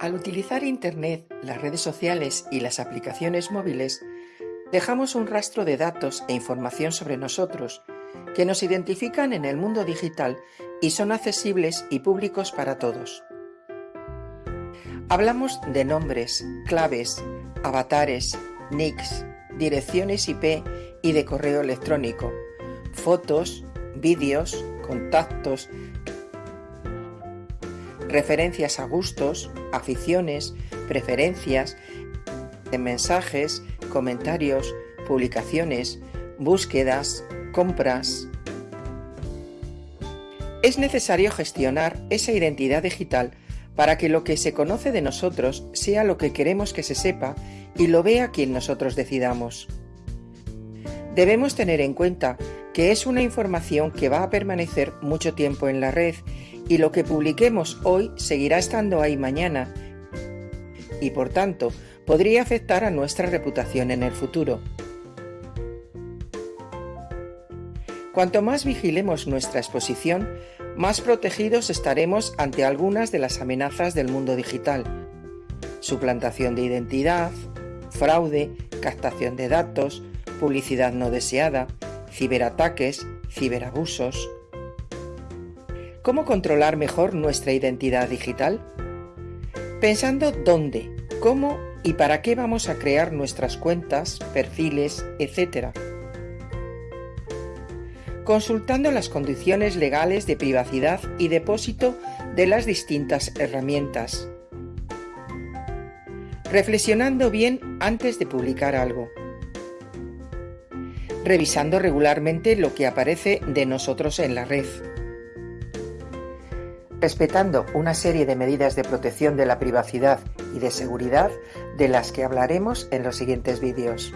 Al utilizar Internet, las redes sociales y las aplicaciones móviles, dejamos un rastro de datos e información sobre nosotros que nos identifican en el mundo digital y son accesibles y públicos para todos. Hablamos de nombres, claves, avatares, nicks, direcciones IP y de correo electrónico, fotos, vídeos, contactos, referencias a gustos, aficiones, preferencias, mensajes, comentarios, publicaciones, búsquedas, compras. Es necesario gestionar esa identidad digital para que lo que se conoce de nosotros sea lo que queremos que se sepa y lo vea quien nosotros decidamos. Debemos tener en cuenta que es una información que va a permanecer mucho tiempo en la red y lo que publiquemos hoy seguirá estando ahí mañana y por tanto podría afectar a nuestra reputación en el futuro. Cuanto más vigilemos nuestra exposición, más protegidos estaremos ante algunas de las amenazas del mundo digital. Suplantación de identidad, fraude, captación de datos, publicidad no deseada, ciberataques, ciberabusos. ¿Cómo controlar mejor nuestra identidad digital? Pensando dónde, cómo y para qué vamos a crear nuestras cuentas, perfiles, etc. Consultando las condiciones legales de privacidad y depósito de las distintas herramientas. Reflexionando bien antes de publicar algo revisando regularmente lo que aparece de nosotros en la red. Respetando una serie de medidas de protección de la privacidad y de seguridad de las que hablaremos en los siguientes vídeos.